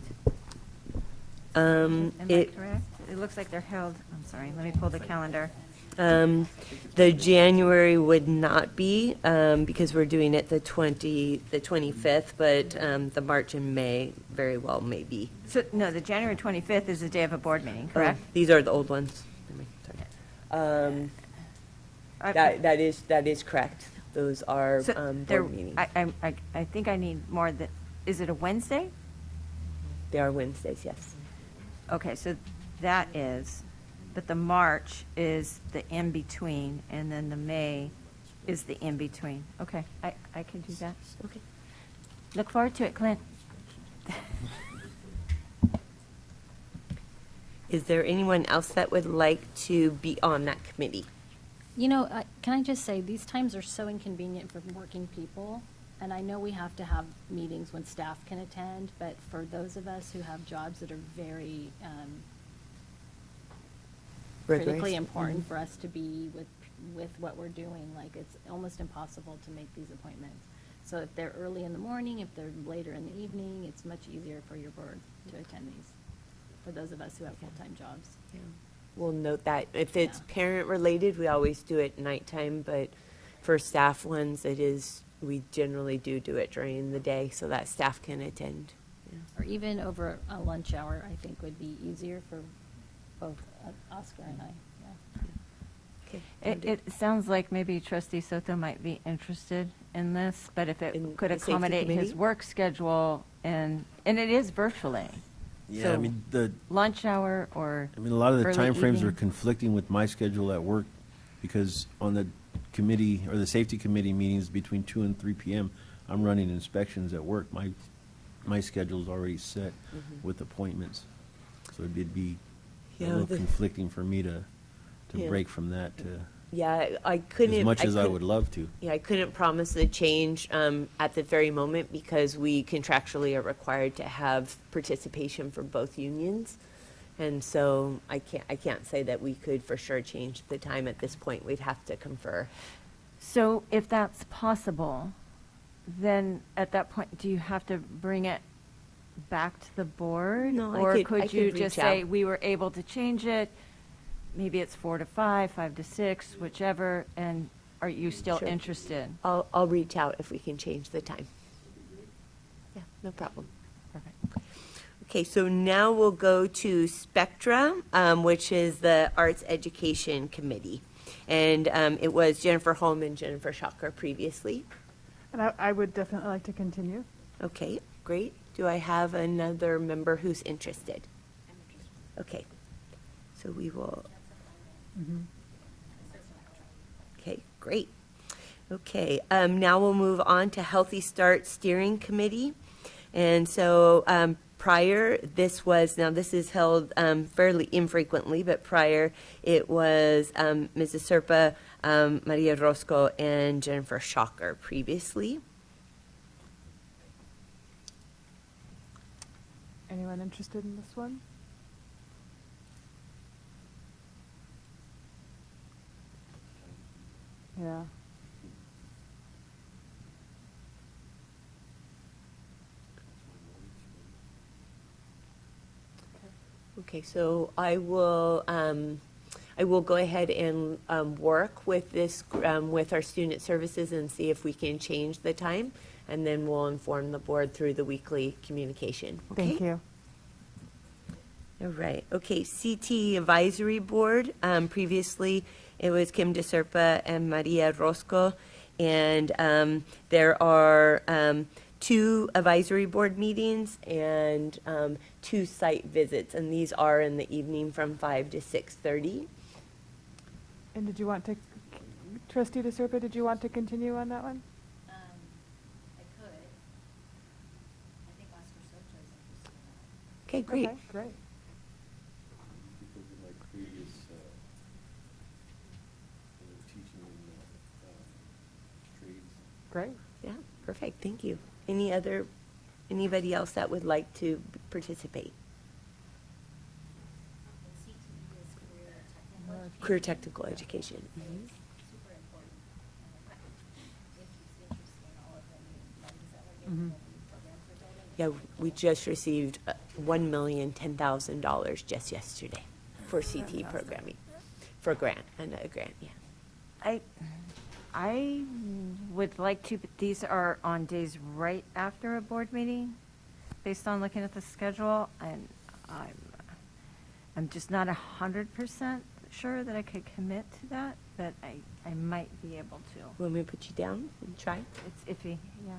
Um, Am I It, correct? It looks like they're held, I'm sorry, let me pull the calendar. Um, the January would not be, um, because we're doing it the 20, the 25th, but um, the March and May very well may be. So, no, the January 25th is the day of a board meeting, correct? Oh, These are the old ones. Um, That, that is, that is correct. Those are So um, there- board meetings. I, I, I- I think I need more than, is it a Wednesday? They are Wednesdays, yes. Okay, so that is, but the March is the in-between, and then the May is the in-between. Okay, I, I can do that. Okay. Look forward to it, Clint. Is there anyone else that would like to be on that committee? You know, I- can I just say, these times are so inconvenient for working people, and I know we have to have meetings when staff can attend, but for those of us who have jobs that are very um, critically Rigorous. important Mhm. for us to be with, with what we're doing, like, it's almost impossible to make these appointments. So if they're early in the morning, if they're later in the evening, it's much easier for your board to attend these, for those of us who have full-time jobs. We'll note that. If it's Yeah. parent-related, we always do it nighttime, but for staff ones, it is, we generally do do it during the day so that staff can attend. Yeah. Or even over a lunch hour, I think would be easier for both Oscar and I, yeah. Okay. It, it sounds like maybe trustee Soto might be interested in this, but if In it could the safety accommodate his committee? work schedule and, and it is virtually. Yeah, I So mean, the, Lunch hour or I mean, a lot of the early timeframes are evening. conflicting with my schedule at work because on the committee or the safety committee meetings between two and three PM, I'm running inspections at work. My, my schedule's already set Mhm. with appointments. So it'd be a Yeah, little the- conflicting for me to, to Yeah. break from that to, Yeah, I- I couldn't. as much as I couldn't- would love to. Yeah, I couldn't promise a change um, at the very moment because we contractually are required to have participation for both unions. And so I can't, I can't say that we could for sure change the time at this point. We'd have to confer. So if that's possible, then at that point, do you have to bring it back to the board? No, I Or could- I could could you reach just say, out. we were able to change it, maybe it's four to five, five to six, whichever, and are you still Sure. interested? I'll, I'll reach out if we can change the time. Yeah, no problem. Perfect. Okay, so now we'll go to Spectra, um, which is the Arts Education Committee. And um, it was Jennifer Holm and Jennifer Schacher previously. And I, I would definitely like to continue. Okay, great. Do I have another member who's interested? Okay, so we will. Okay, great. Okay, um, now we'll move on to Healthy Start Steering Committee. And so, um, prior, this was, now this is held, um, fairly infrequently, but prior, it was, um, Mrs. Serpa, um, Maria Orozco, and Jennifer Schacher previously. Anyone interested in this one? Yeah. Okay, so I will, um, I will go ahead and, um, work with this, um, with our student services and see if we can change the time. And then we'll inform the board through the weekly communication. Thank you. All right, okay, CT Advisory Board, um, previously it was Kim DeSerpa and Maria Orozco. And, um, there are, um, two advisory board meetings and, um, two site visits. And these are in the evening from five to six thirty. And did you want to, trustee DeSerpa, did you want to continue on that one? I could. I think Oscar Soto is interested in that. Okay, great. Okay, great. Because of my previous, uh, teaching in, trades. Great. Yeah, perfect, thank you. Any other, anybody else that would like to participate? Career technical education. Career technical education. So it's super important. And If he's interested in all of them, like, is that what you're, what the programs are building? Yeah, we just received uh, one million, ten thousand dollars just yesterday for CT programming, for grant, and a grant, yeah. I, I would like to, but these are on days right after a board meeting, based on looking at the schedule, and I'm, I'm just not a hundred percent sure that I could commit to that, but I, I might be able to. Want me to put you down and try? It's iffy, yeah.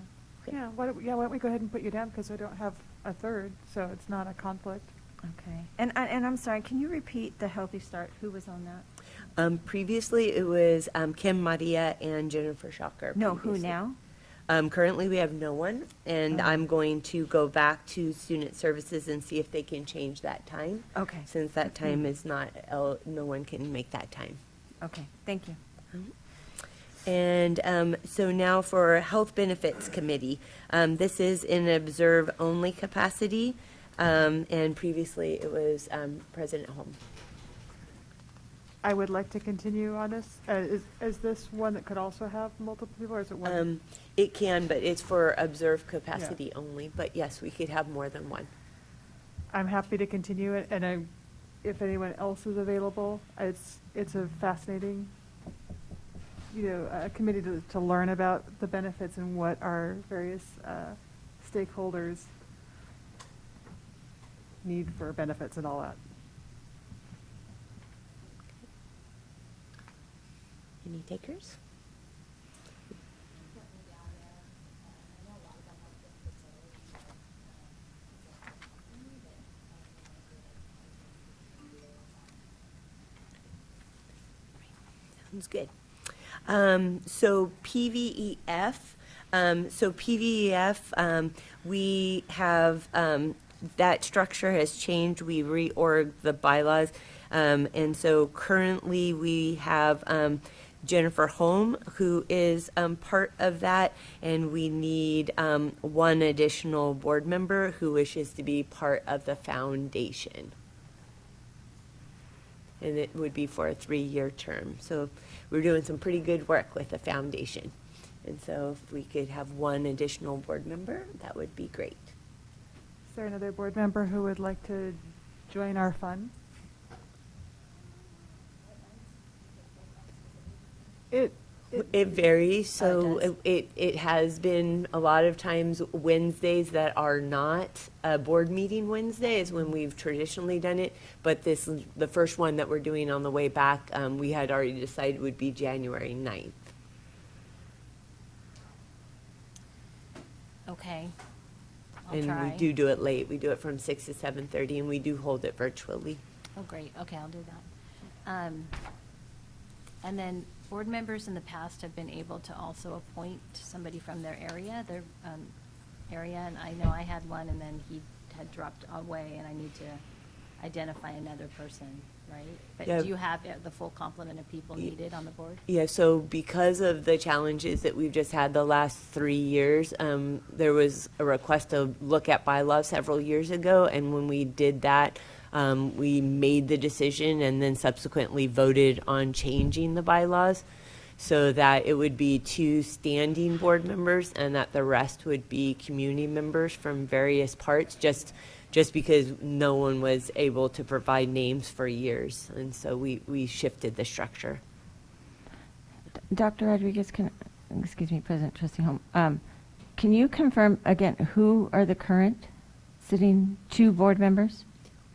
Yeah, why don't, yeah, why don't we go ahead and put you down, because we don't have a third, so it's not a conflict. Okay. And, I- and I'm sorry, can you repeat the Healthy Start? Who was on that? Um, previously, it was um, Kim Maria and Jennifer Schacher. No, who previously. now? Um, currently, we have no one, and Oh. I'm going to go back to student services and see if they can change that time. Okay. Since that time is not, el- no one can make that time. Okay, thank you. And um, so now for Health Benefits Committee. Um, This is in observe-only capacity, um, and previously it was um, President Holm. I would like to continue on this. Uh, is, is this one that could also have multiple people, or is it one? Um, It can, but it's for observed capacity only, but yes, we could have more than one. I'm happy to continue it, and I, if anyone else is available, it's, it's a fascinating, you know, a committee to, to learn about the benefits and what our various uh, stakeholders need for benefits and all that. Any takers? Sounds good. Um, so PVEF, um, so PVEF, um, we have, um, that structure has changed. We reorged the bylaws. Um, and so currently we have, um, Jennifer Holm, who is, um, part of that. And we need, um, one additional board member who wishes to be part of the foundation and it would be for a three-year term. So we're doing some pretty good work with the foundation. And so if we could have one additional board member, that would be great. Is there another board member who would like to join our fund? It, It varies, so does. it, it it has been a lot of times Wednesdays that are not a board meeting Wednesday is when we've traditionally done it. But this, the first one that we're doing on the way back, um, we had already decided would be January 9th. Okay. I'll And try. we do do it late. We do it from six to 7:30 and we do hold it virtually. Oh, great, okay, I'll do that. Um, And then, board members in the past have been able to also appoint somebody from their area, their um, area, and I know I had one, and then he had dropped away, and I need to identify another person, right? But Yeah. do you have uh, the full complement of people needed on the board? Yeah, so because of the challenges that we've just had the last three years, um, there was a request to look at bylaws several years ago, and when we did that, um, we made the decision and then subsequently voted on changing the bylaws so that it would be two standing board members and that the rest would be community members from various parts, just, just because no one was able to provide names for years. And so we, we shifted the structure. Dr. Rodriguez, can, excuse me, President Trustee Holm, um, can you confirm again, who are the current sitting two board members?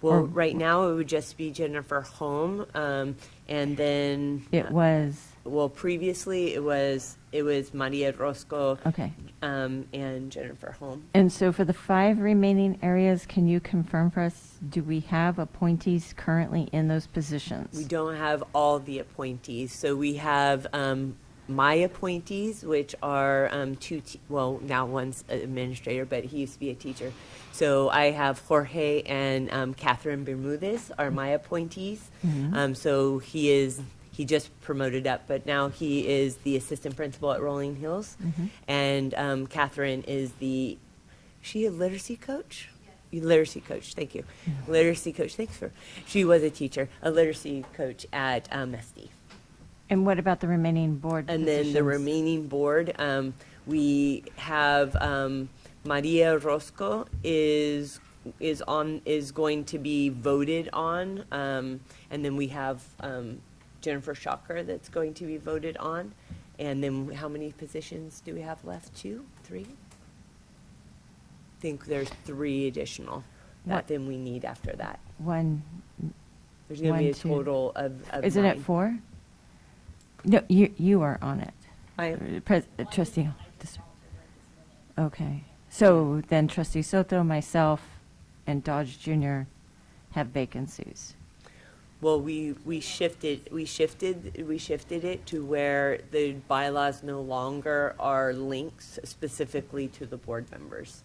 Well, Or- right now, it would just be Jennifer Holm, um, and then. It was, Well, previously, it was, it was Maria Orozco. Okay. Um, and Jennifer Holm. and so for the five remaining areas, can you confirm for us, do we have appointees currently in those positions? We don't have all the appointees, so we have, um, my appointees, which are, um, two, te- well, now one's an administrator, but he used to be a teacher. So I have Jorge and, um, Catherine Bermudez are my appointees. Mhm. Um, so he is, he just promoted up, but now he is the assistant principal at Rolling Hills. Mhm. And, um, Catherine is the, she a literacy coach? Literacy coach, thank you. Literacy coach, thanks for, she was a teacher, a literacy coach at, um, SD. And what about the remaining board And then the positions? remaining board, um, we have, um, Maria Orozco is, is on, is going to be voted on. Um, and then we have, um, Jennifer Schacher that's going to be voted on. And then how many positions do we have left? Two, three? I think there's three additional that What- then we need after that. One, There's gonna be a two. total of, of isn't it four? No, you, you are on it. I Uh, Pres- uh, Trustee, okay. So then trustee Soto, myself, and Dodge Jr. have vacancies. Well, we, we shifted, we shifted, we shifted it to where the bylaws no longer are links specifically to the board members.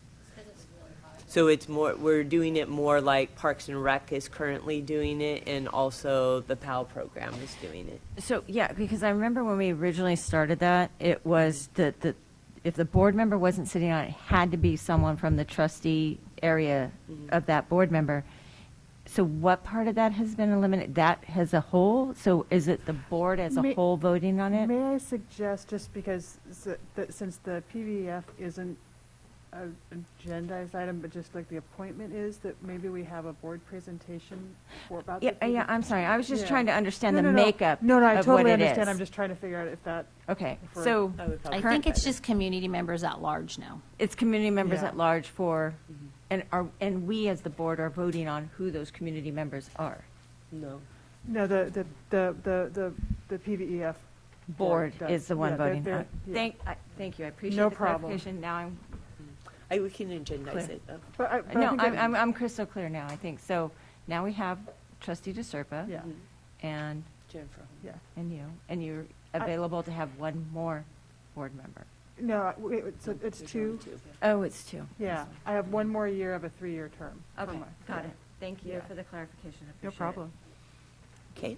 So it's more, we're doing it more like Parks and Rec is currently doing it, and also the PAL program is doing it. So, yeah, because I remember when we originally started that, it was that the, if the board member wasn't sitting on it, it had to be someone from the trustee area Mhm. of that board member. So what part of that has been eliminated? That as a whole? So is it the board as a whole voting on it? May I suggest, just because, s- that since the PVF isn't an agendized item, but just like the appointment is, that maybe we have a board presentation for about. the Yeah, yeah, PVF? I'm sorry. I was just Yeah. trying to understand No, the no, no. makeup No, no, I of totally what understand. I'm just trying to figure out if that. Okay, if we're- so I would I think it's just community members at large now. it's community members Yeah. at large for, and are, and we as the board are voting on who those community members are. No. No, the, the, the, the, the the PVEF. Board does. is the one Yeah, they're- voting. they're- Uh, yeah. Thank, I- thank you. I appreciate No the problem. clarification. Now I'm I, we can agendize Clear. it. though. But I, but I No, think I'm, I'm, I'm crystal clear now, I think. So now we have trustee DeSerpa. Yeah, mm-hmm. And, Jennifer. yeah. and you, and you're available to have one more board member. No, I- wait, it's, it's There's only two. Oh, it's two. Yeah, I have one more year of a three-year term. for Okay, my- got yeah. it. Thank you Yeah. for the clarification. I No appreciate it. problem. Okay,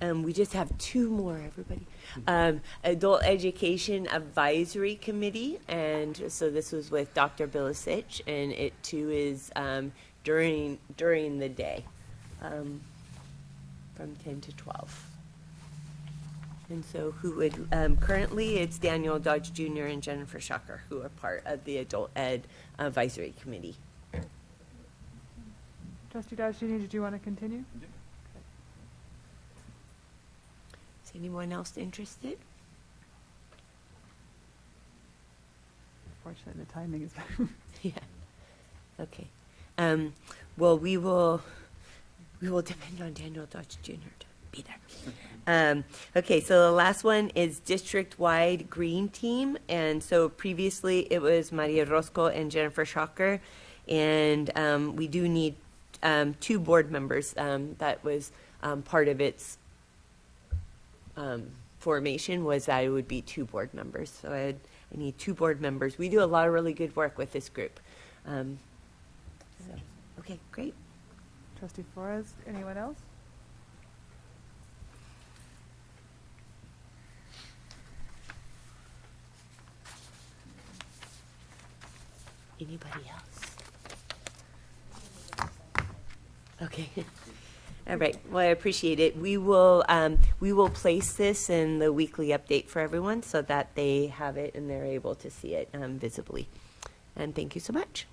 um, we just have two more, everybody. Um, Adult Education Advisory Committee, and so this was with Dr. Bilasich, and it too is, um, during, during the day, um, from ten to twelve. And so who would, um, currently it's Daniel Dodge Jr. and Jennifer Schacher who are part of the Adult Ed Advisory Committee. Trustee Dodge, Jr., did you want to continue? Is Anyone else interested? Unfortunately, the timing is bad. yeah. Okay. Um, well, we will we will depend on Daniel Dodge Jr. to be there. Um, okay, so the last one is district-wide green team, and so previously it was Maria Orozco and Jennifer Schacher. and um, we do need um, two board members. Um, that was um, part of its um, formation was that it would be two board members. So I, had, I need two board members. We do a lot of really good work with this group. Um, so, okay, great. Trustee Flores, anyone else? Anybody else? Okay. All right. Well, I appreciate it. We will, um, we will place this in the weekly update for everyone so that they have it and they're able to see it, um, visibly. And thank you so much.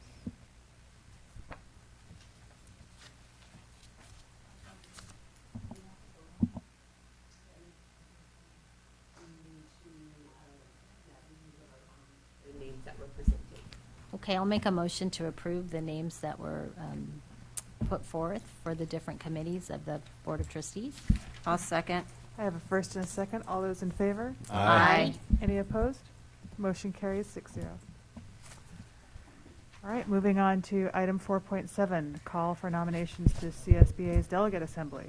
Okay, I'll make a motion to approve the names that were um, put forth for the different committees of the Board of Trustees. I'll second. I have a first and a second. All those in favor? Aye. Any opposed? Motion carries six zero. All right, moving on to item four point seven, call for nominations to CSBA's delegate assembly.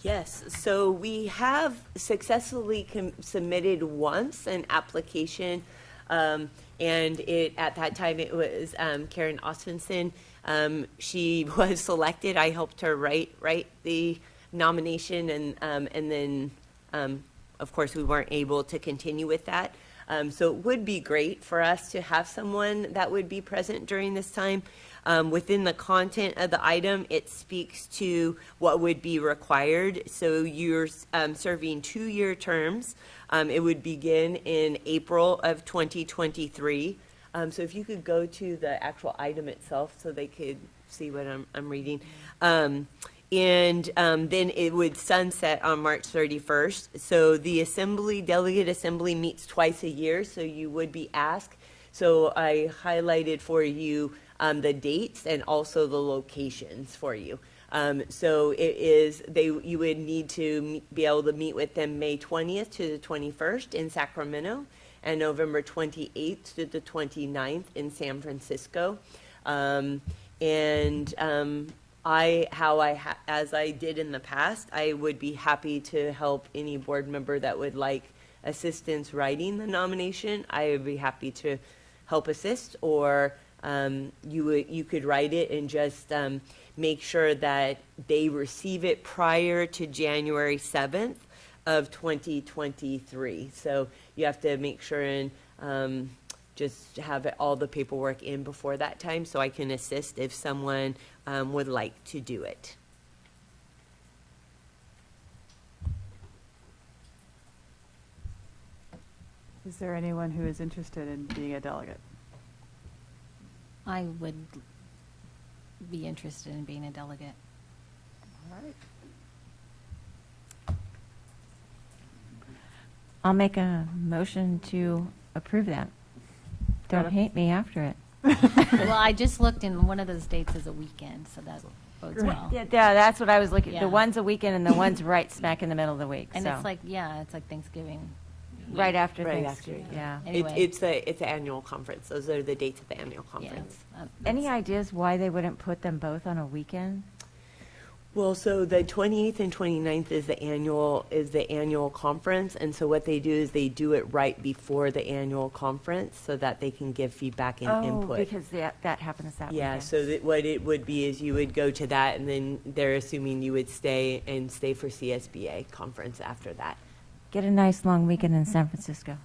Yes, so we have successfully com- submitted once an application, um, and it, at that time, it was, um, Karen Osfinson. Um, she was selected, I helped her write, write the nomination, and, um, and then, um, of course, we weren't able to continue with that. Um, so it would be great for us to have someone that would be present during this time. Um, within the content of the item, it speaks to what would be required. So you're um, serving two-year terms. It would begin in April of 2023. Um, so if you could go to the actual item itself so they could see what I'm, I'm reading. Um, and um, then it would sunset on March 31st. So the assembly, delegate assembly meets twice a year, so you would be asked. So I highlighted for you um, the dates and also the locations for you. Um, so it is they you would need to be able to meet with them May 20th to the 21st in Sacramento and November 28th to the 29th in San Francisco. Um, and um, I, how I, as I did in the past, I would be happy to help any board member that would like assistance writing the nomination. I would be happy to help assist, or um, you you could write it and just um, make sure that they receive it prior to January 7th of 2023. So you have to make sure and um, just have it- all the paperwork in before that time so I can assist if someone um, would like to do it. Is there anyone who is interested in being a delegate? I would be interested in being a delegate. All right. I'll make a motion to approve that. Don't hate me after it. Well, I just looked and one of those dates is a weekend, so that bodes well. Yeah, yeah, that's what I was looking, Yeah. the one's a weekend and the one's right smack in the middle of the week, And so. it's like, yeah, it's like Thanksgiving. Right after Right Thanksgiving, after, yeah. It, Anyway. it's a it's an annual conference. Those are the dates of the annual Yeah. conference. Um, Any that's- ideas why they wouldn't put them both on a weekend? Well, so the 28th and 29th is the annual is the annual conference, and so what they do is they do it right before the annual conference so that they can give feedback and Oh, input. because that, that happens that yeah, weekend. so that what it would be is you would go to that, and then they're assuming you would stay and stay for CSBA conference after that. Get a nice long weekend in San Francisco.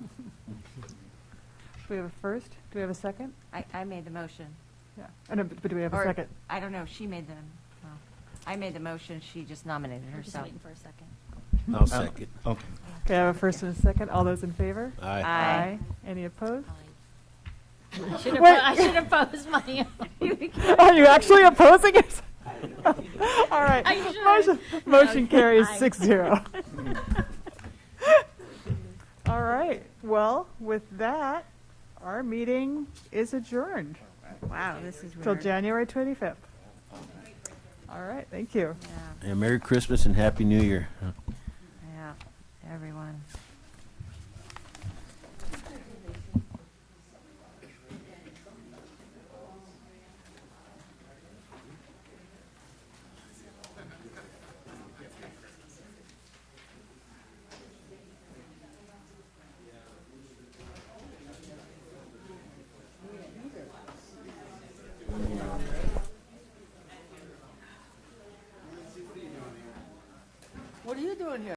Do we have a first? Do we have a second? I, I made the motion. Yeah. Oh, no, but but do we have a Or- second? I don't know, she made the, well, I made the motion, she just nominated We're just herself. waiting for a second. I'll second. Oh, okay. Okay, I have a first and a second. All those in favor? Aye. Aye. Any opposed? I should have, Wait. I should have posed my own. Are you actually opposing it? All right. I should. Motion, motion Okay. carries Aye. six zero. All right. Well, with that, Our meeting is adjourned Wow, this is till weird. January 25th. All right, thank you. Yeah, Yeah, Merry Christmas and Happy New Year. yeah, everyone. Doing here?